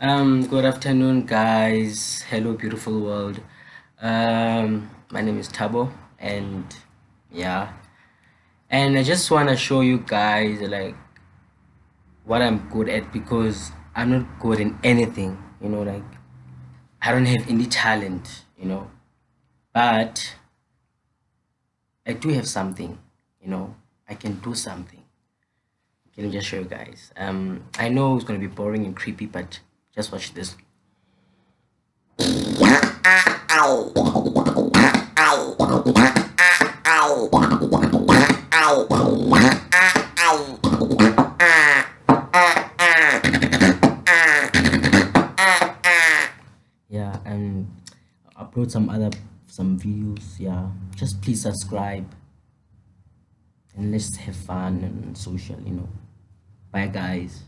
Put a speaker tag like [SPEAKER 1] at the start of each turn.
[SPEAKER 1] Um, good afternoon, guys. Hello, beautiful world. Um, my name is Tabo, and yeah, and I just want to show you guys like what I'm good at because I'm not good in anything, you know, like I don't have any talent, you know, but I do have something, you know, I can do something. Let me just show you guys. Um, I know it's gonna be boring and creepy, but just watch this. Yeah, and upload some other some videos. Yeah, just please subscribe and let's have fun and social. You know. Bye, guys.